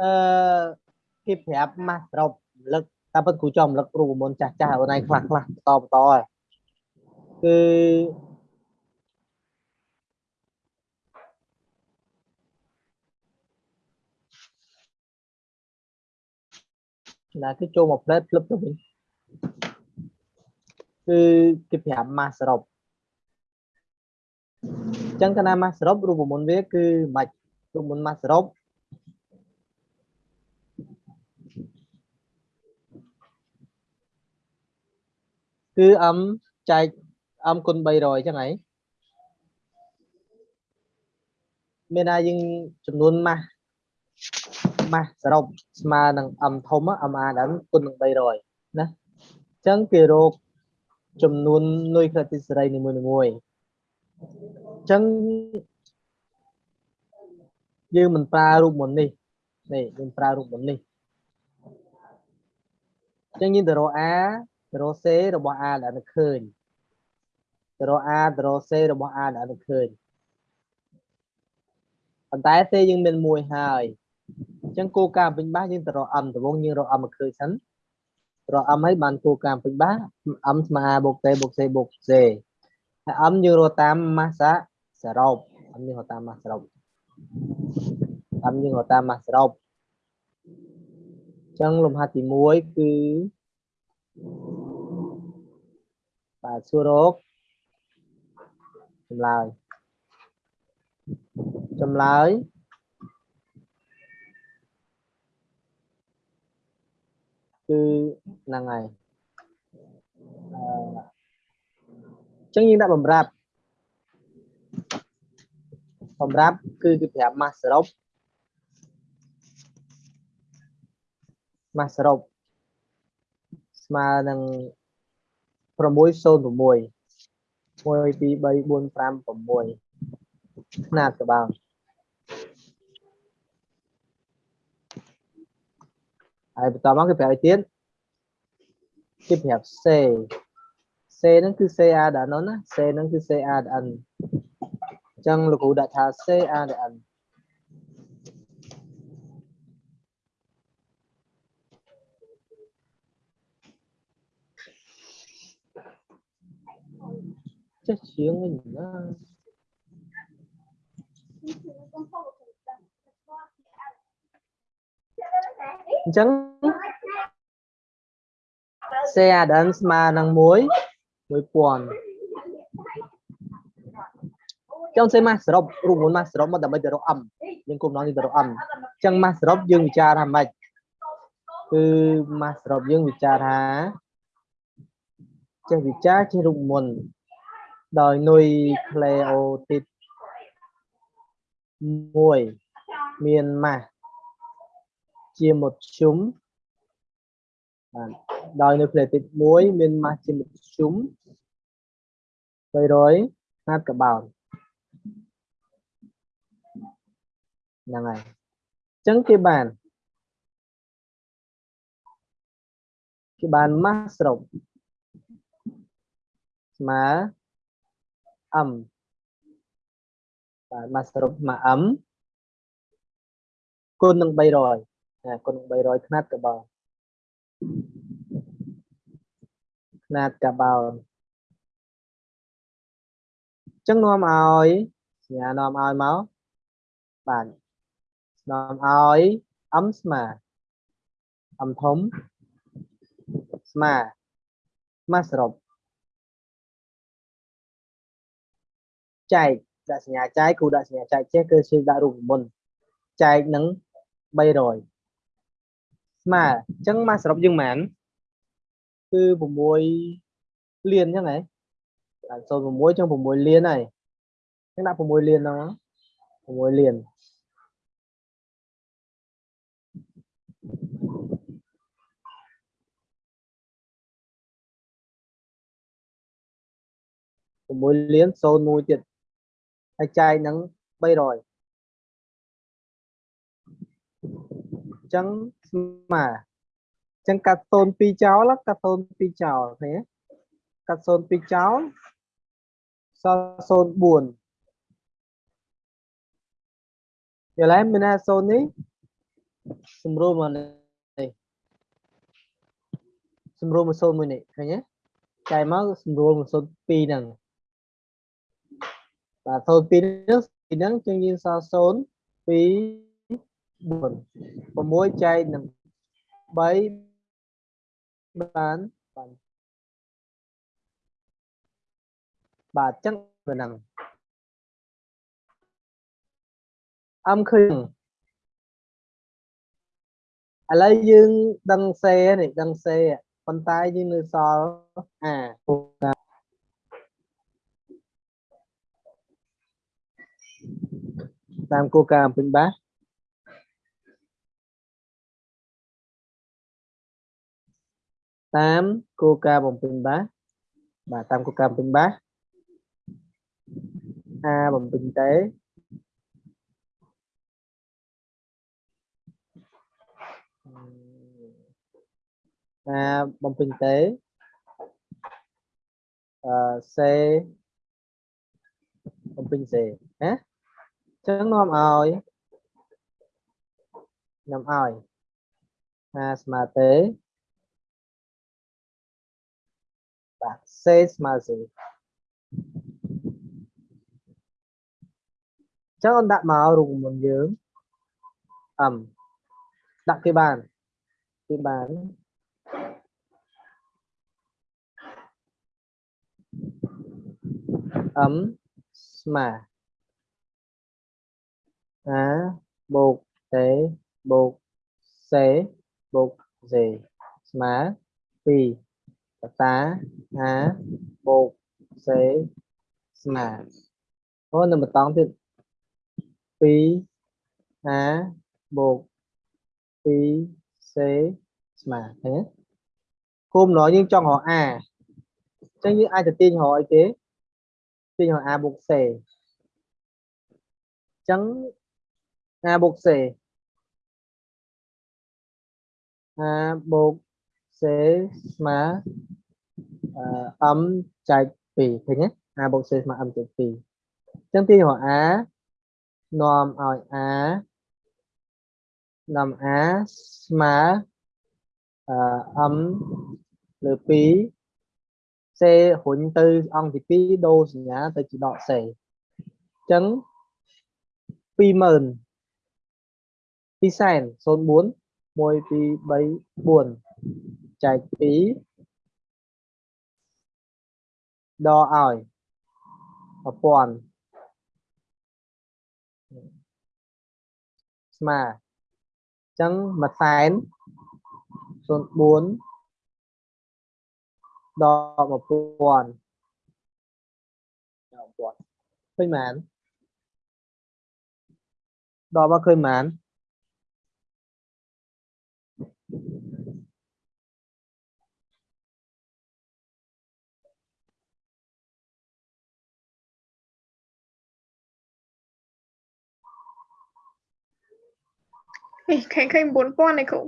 អឺគេប្រាប់ម៉ាស់សរុបរំលឹកតាមពិតគ្រូចំរំលឹកគ្រូប្រមុនចាស់ចាស់អូនឯងខ្លះខ្លះបន្តបន្តហើយគឺណាគឺចូលមកផ្លែតភ្លឹបទៅវិញគឺគេប្រាប់ម៉ាស់សរុបអញ្ចឹងកាលណាម៉ាស់សរុបរូបមន្តវាគឺមិនរូបមន្តម៉ាស់សរុប គឺ m ចែក m គុណ300អញ្ចឹងហីមានថាយើងចំនួនម៉ាស់ម៉ាស់សរុបស្មើនឹង m ធំ m a ដល់គុណនឹង300ណាអញ្ចឹងគេរកចំនួននុយក្រិតិសេរីនីមួយៗអញ្ចឹងយើងមិនប្រើរូបមន្តនេះនេះយើងប្រើរូបមន្តនេះអញ្ចឹងយើងទៅរក A ទៅ រក C របស់ A ដែលនៅឃើញទៅរក A ទៅរក C របស់ A ដែលនៅឃើញប៉ុន្តែ C យើងមានមួយហើយអញ្ចឹងគោលការណ៍ពេញបាសយើងទៅរក M ដំបូងយើងរក M មកឃើញសិនរក M ហើយបានគោលការណ៍ពេញបាស M ស្មើ A បូក T បូក C បូក C ហើយ M យើងរកតាមម៉ាសាសរុប M យើងរកតាមម៉ាសសរុប M យើងរកតាមម៉ាសសរុបអញ្ចឹងលំហាត់ទី1គឺ បាទសួររកចម្លើយចម្លើយគឺហ្នឹងហើយអឺចឹងយើងដាក់បំរាប់បំរាប់គឺគេប្រាប់ម៉ាស់សរុបម៉ាស់សរុប ស្មើនឹង606 1 2 3 4 5 6ខ្នាតក្បាលហើយបន្តមកគេប្រាប់ឲ្យទៀតគេប្រាប់ C C ហ្នឹងគឺ C A ដល់ N ណា C ហ្នឹងគឺ C A ដល់ N អញ្ចឹងលោកគ្រូដាក់ថា C A ដល់ N ចេះជាងវិញណាអញ្ចឹង CADN ស្មើនឹង1 1000ចង់សេម៉ាស់សរុបរូបមន្តម៉ាស់សរុបមកដើម្បីទៅរក M យើងគុំណងយើងទៅរក M អញ្ចឹងម៉ាស់សរុបយើងវិចារថាម៉េចគឺម៉ាស់សរុបយើងវិចារថាចេះវិចារចេះរូបមន្ត ដោយនុយក្លេអូទីត1មានម៉ាស់ជាមុតជុំបាទដោយនៅក្លេទីត1មានម៉ាស់ជាមុតជុំ300ណាត់កបោនហ្នឹងហើយអញ្ចឹងគេបានគេបានម៉ាស់ស្រុបស្មើ m បាទមកសរុបមក m គុណនឹង300ណាគុណនឹង300ຂ្នាតកបោຂ្នាតកបោចឹងនាំឲ្យសញ្ញានាំឲ្យមកបាទនាំឲ្យ m ស្មើ m ធំស្មើមកសរុប ចែកដាក់សញ្ញាចែកគ្រូដាក់សញ្ញាចែកចេះគឺជឿដាក់រូបមន្តចែកនឹង300ស្មើអញ្ចឹងមកសរុបយើងម៉ានគឺ6លានអញ្ចឹងហ៎ដាក់06អញ្ចឹង6លានហើយអញ្ចឹងដាក់6លានហ្នឹង6លាន6លាន01ទៀត ហើយចែកនឹង300អញ្ចឹងស្មើអញ្ចឹងកាត់02ចោលកាត់02ចោលឃើញទេកាត់02ចោលសល់04យល់ហើយមានថា0នេះសម្រួលមកនេះសម្រួលមកសូនមួយនេះឃើញទេចែកមកសម្រួលមកសូន2ហ្នឹង បាទសូន2ហ្នឹងពីហ្នឹងជាងយើងសល់0 2 4 6ចែកនឹង3បានបានបាទអញ្ចឹងហ្នឹងអមឃើញឥឡូវយើងដឹងសេនេះដឹងសេប៉ុន្តែយើងនៅសល់អា តាមគោលការណ៍ពេញបាសតាមគោលការណ៍បំពេញបាសបាទតាមគោលការណ៍ ចឹងនាំឲ្យនាំឲ្យអាស្មើទេបាទសេស្មើសេចឹងអូនដាក់មករូបមន្តយើងអឹមដាក់គេបានគេបានអឹមស្មើ អាបូកតេបូកសេបូកសេស្មើ2កតាអាបូកសេស្មើអូនៅបន្តទៀត2 a បូក2 c ស្មើឃើញទេគុំណយើងចង់ រក a អញ្ចឹងយើងអាចទៅទាញរកអីគេទាញរក a បូក c អញ្ចឹង a បូក c a បូក c ស្មើអឺ m ចែក2ឃើញទេ a pi sèn số 4 môi pi bấy buồn chạy phí đo ỏi và buồn mà chẳng mặt sán số 4 đo và buồn đo còn khơi mán đo và khơi mán ឃើញឃើញ9000ឯគ្រូ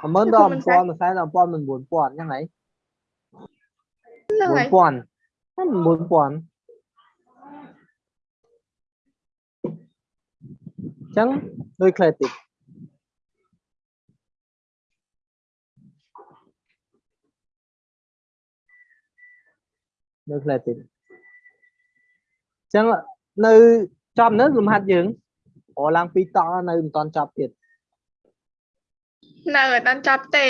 ហឹម10000ដល់1000មួយសែនដល់1000មិន9000អញ្ចឹងហីហ្នឹងហើយ4000ហ្នឹង4000អញ្ចឹងដូចខ្លះតិចដូចខ្លះតិចអញ្ចឹងនៅចំនៅលំហាត់យើង រឡើងពីតនៅមិនតាន់ចប់ទៀតនៅអត់ដល់ចាប់ទេ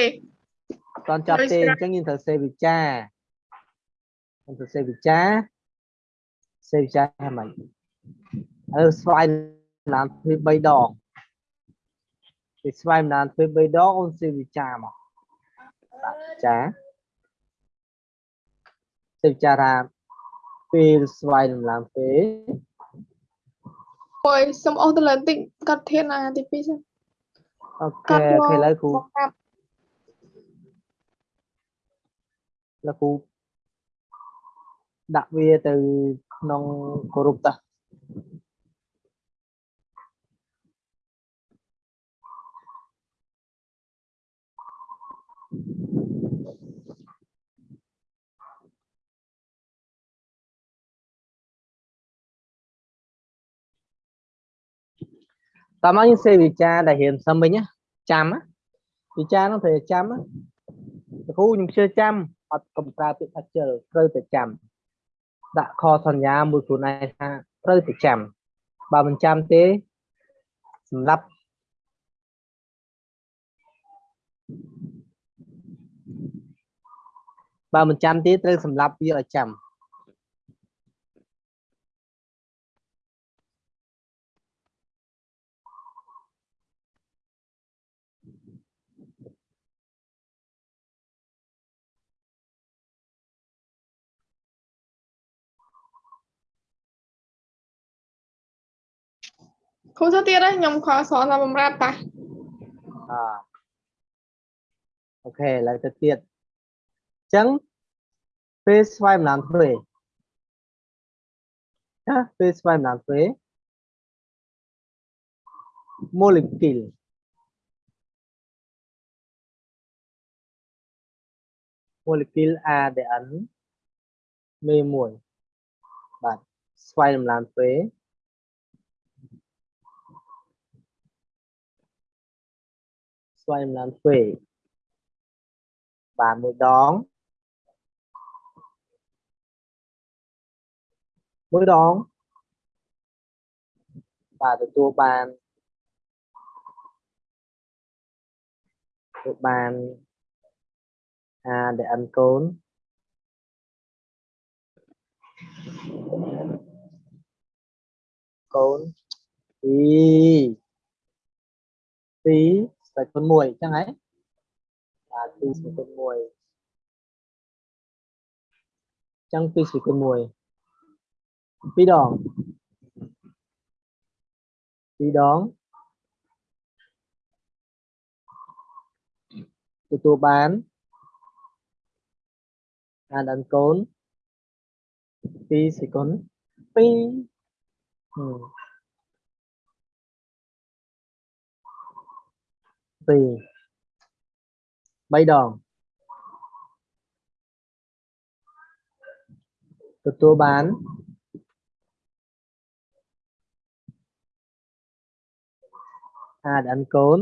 អត់តាន់ចប់ដូចទេស្រាអញ្ចឹងយើងត្រូវសេវិចារយើងត្រូវសេវិចារសេវិចារហ្នឹងមិនឥឡូវស្វែងឡានធ្វើ3ដងពេលស្វែងឡានធ្វើ3ដងអូនសេវិចារមកបាទចាសេវិចារថាពេលស្វែងឡានធ្វើ អើយសុំអស់ទៅលើបន្តិចកាត់ធានអាទី2សិនអូកាខេត់អូខេឥឡូវគ្រូមកកាត់ឥឡូវគ្រូដាក់វាទៅក្នុងគោរពតា តតាមមកយើងសេវិចារដែលរៀនសឹមវិញណាចាំណាវិចារនោះត្រូវតែចាំណាលោកគ្រូខ្ញុំជឿចាំអត់កំប្រើពាក្យថាជិលត្រូវតែចាំដាក់ខសន្យាមួយខ្លួនឯងថាត្រូវតែចាំបើមិនចាំទេសម្រាប់បើមិនចាំទេត្រូវសម្រាប់វាឲ្យចាំ គ្រូទៅទៀតហើយខ្ញុំខលសនតាមបំរាប់តាអអូខេឥឡូវទៅទៀតអញ្ចឹងពេលស្វ័យម្ដងធ្វើណាពេលស្វ័យម្ដងធ្វើ molecule molecule ADN មេមួយបាទស្វ័យម្ដងធ្វើស្វ័យម្ដងធ្វើបាទមួយដងមួយដងបាទទទួលបានទទួលបាន ADN កូនកូនពីរពីរស្វ័យគុណ1អញ្ចឹងហ៎បាទ2ស្វ័យគុណ1អញ្ចឹង2ស្វ័យគុណ1ពីរដងពីរដងទទួលបានអានអនកូន2សេគុណ2ហឹមពីរបីដងទទួល បានអានកូនអាដេអានកូន2ស្វ័យគុណ3បាទចុ ចចុចចុចចុចរហូតដល់អនដងអឺរហូតដល់អនដងទទួលបា នអាដអនកូន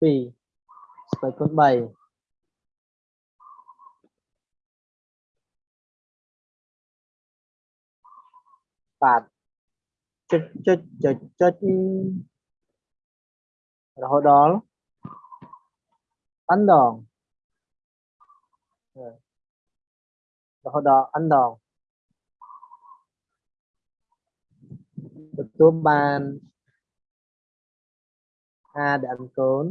2សេគុណអន2សេគុ ណអនអញ្ចឹងដោយដោយគេដោយ molecule ADN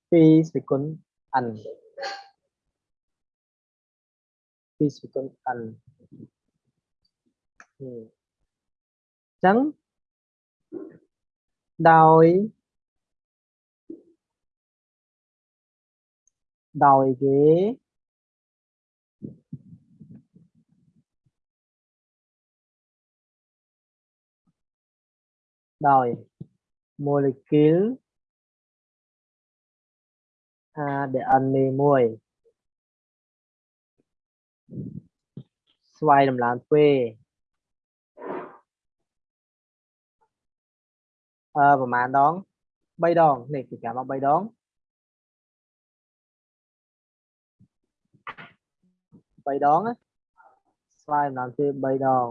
មេមួយស្វ័យតម្លើងទ្វេអឺប្រហែលដង3ដ ងនេះគេចាំមក3ដង3ដងណាស្វ័យតម្លើងទ្វេ3ដង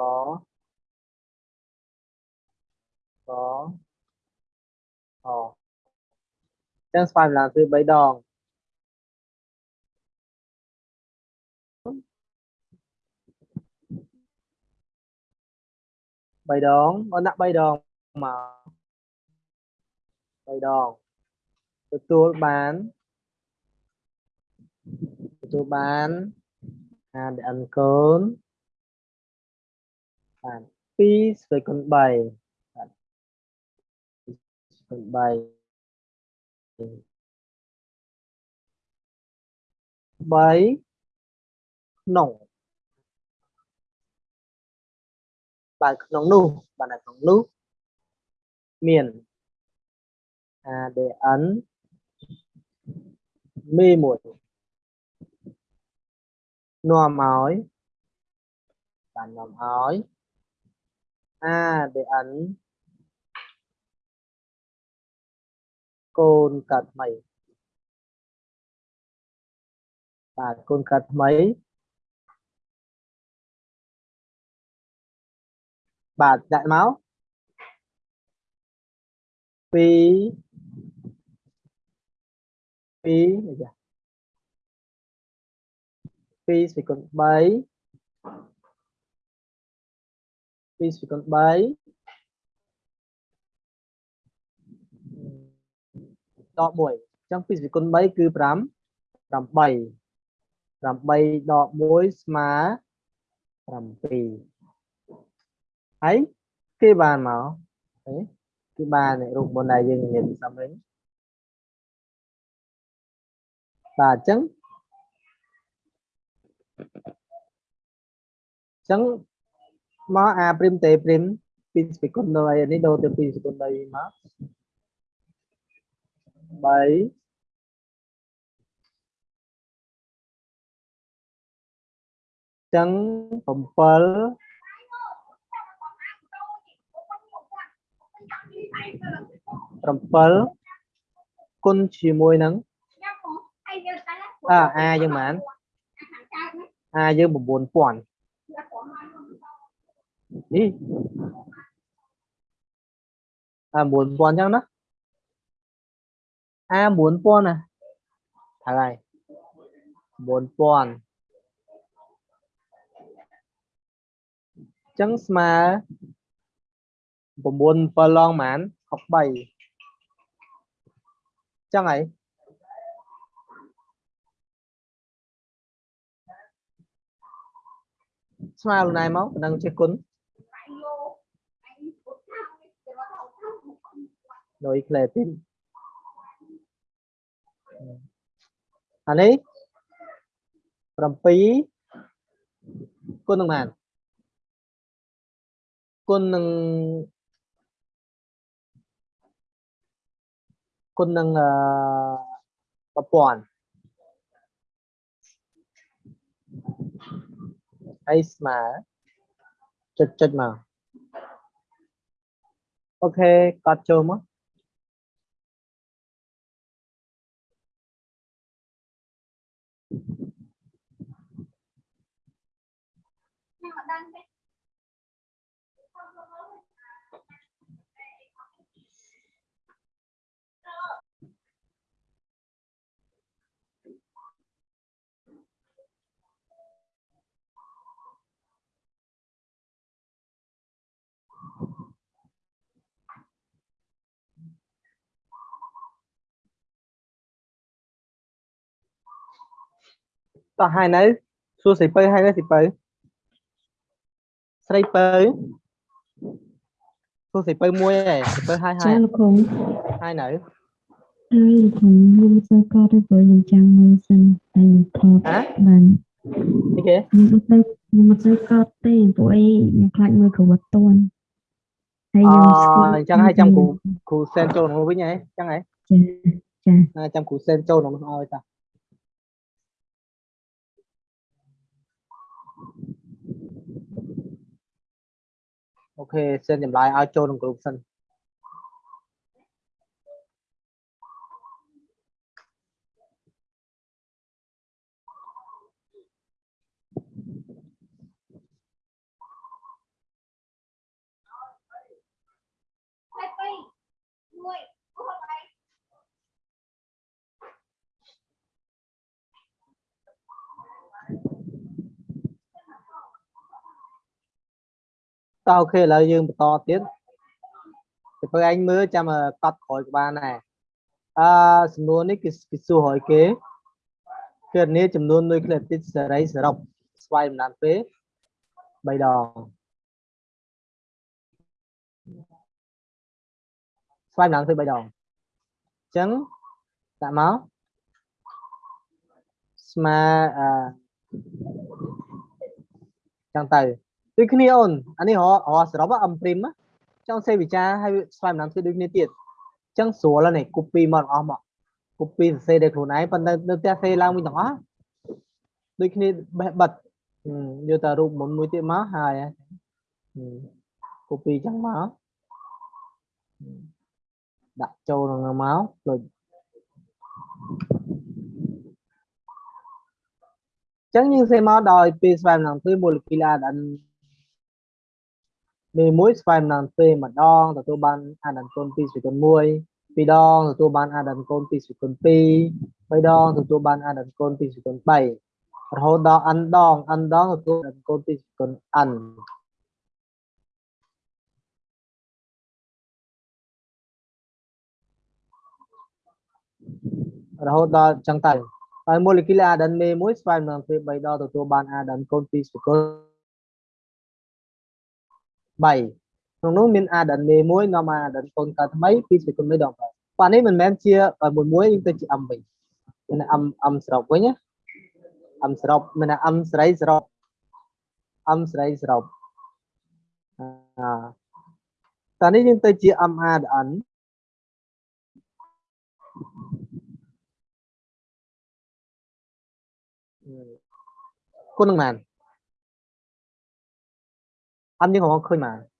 កកកអចឹងស្វ័យម្ដងគឺ3ដង3ដងអូនដាក់3ដងម ក3ដងទទួលបានទទួលបាន ADN កូនបាន2ស្វ័យគុណ3បាទគុណ3ក្នុងបាទក្នុងនោះបាទនៅក្នុង a để ấn. Côn cật mấy? Và côn cật mấy? Và đại máu. Phí phí phí phí cột mấy? 2ស្មើនឹង3ដក1អញ្ចឹង2ស្មើនឹង3គឺ5 8 8ដក1ស្មើ7ហើយគេបានមកគេបានរូបមុនដែលយើងមានសំវិញបាទអញ្ចឹងអញ្ចឹង មក a ព្រីមតេព្រីម2សេគុណដល់អីនេះដូរទៅ2សេគុណដល់មក3ចឹង7 7គុណជាមួយនឹងអើ a យើងបាន a យើង9000 នេះអា9000ចឹងណា a 9000ណាហើយ9000ចឹងស្មើ9 7ឡងហ្មង63ចឹងហើយស្មើខ្លួនឯងមកប៉ុណ្ណឹងជាគុណ ដោយក្លេទីនអានេះ7គុណនឹងបានគុណនឹងគុណនឹងអឺ1000ហើយស្មើចុចចុចមកអូខេកត់ចូលមក តោះហើយនៅសួរស្រីពៅហើយនៅស្រីពៅស្រីពៅសួរស្រីពៅមួយឯងស្រីពៅហើយហើចាយលោកគ្រូហើយនៅហើយលោកគ្រូខ្ញុំសើកតទៅព្រោះខ្ញុំចាំមើលសិនតែខ្ញុំថតហ៎បាននេះគេខ្ញុំអត់ទៅខ្ញុំអត់ទៅកតទេព្រោះអីខ្ញុំខ្លាចមើលគ្រូអត់ទាន់ហើយអខ្ញុំអញ្ចឹងឲ្យចាំគ្រូគ្រូសែនចូលក្នុងនោះវិញហ៎អញ្ចឹងហ៎ចាចាណាចាំគ្រូសែនចូលក្នុងនោះឲ្យតា អូខេសែនចម្លើយឲ្យចូលក្នុងក្រុមសិន តោះអូខេឥឡូវយើងបន្តទៀតទៅពេលឯងមើលចាំកត់ក្រោយក៏បានដែរអឺសំណួរនេះគឺគេសួរឲ្យគេគឺនេះចំនួននុយក្លេទីតសេរីសរុបស្វ័យបណ្ដានពេល3ដងស្វ័យបណ្ដានពេល3ដងអញ្ចឹងដាក់មកស្មើអឺចឹងទៅ ដូចគ្នាអូនអានេះរករកសរុបអំព្រីមណាចង់សេវិចារហើយស្វែងរំធ្វើដូចគ្នាទៀតអញ្ចឹងស្រួលហើយនេះ copy មកទាំងអស់មក copy សរសេរដោយខ្លួនឯងប៉ុន្តែនៅផ្ទះសេឡើងវិញទាំងអស់ដូចគ្នាបេះបិទហឹមយកតែរូបមុនមួយទៀតមកហើយហឹម copy ចឹងមកហឹមដាក់ចូលក្នុងនោះមកដូចចឹងយើងសេមកដោយពេលស្វែងរំទ្វេម៉ូលេគុល ADN មេមួយស្វែងរំទ្វេម្ដងទទួលបាន ADN កូន2សេគុណ1ពីរដងទទួលបាន ADN កូន2សេគុណ2បីដងទទួលបាន ADN កូន2សេគុណ3រហូតដល់ n ដង n ដងទទួល ADN កូន2សេគុណ n រហូតដល់ចឹងទៅហើយ molecular ADN មេមួយស្វែងរំទ្វេ3ដងទទួលបាន ADN កូន2សកល 3ក្នុងនោះមាន ADN មេមួយនាំ ADN កូនកើតថ្មី2សកល1ដងបាទប៉ានេះមិនមែនជាមួយមួយយើងទៅជា M វិញមាន M M ស្រុបវិញណា M ស្រុបមាន M ស្រីស្រុប M ស្រីស្រុបអាតោះនេះយើងទៅជា M ADN គុណនឹងបាន អត់យើងកំពុងឃើញមក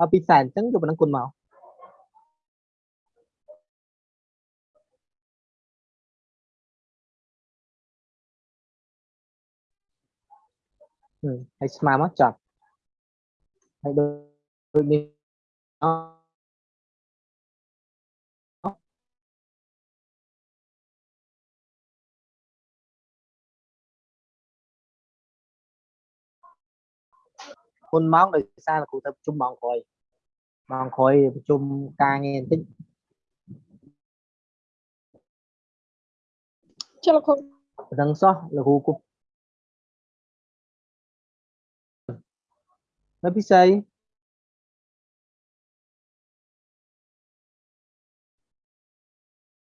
អត់ពីសែនអញ្ចឹងយកប៉ុណ្ណឹងគុណមកហឹមហើយស្មើមកចប់ហើយដូចដូចនេះ គុណម៉ោងដោយសារលោកគ្រូទៅប្រជុំម៉ោងក្រោយម៉ោងក្រោយប្រជុំការងារបន្តិចចុះលោកគ្រូប៉ុណ្ណឹងសោះលោកគ្រូគប់នៅពិសី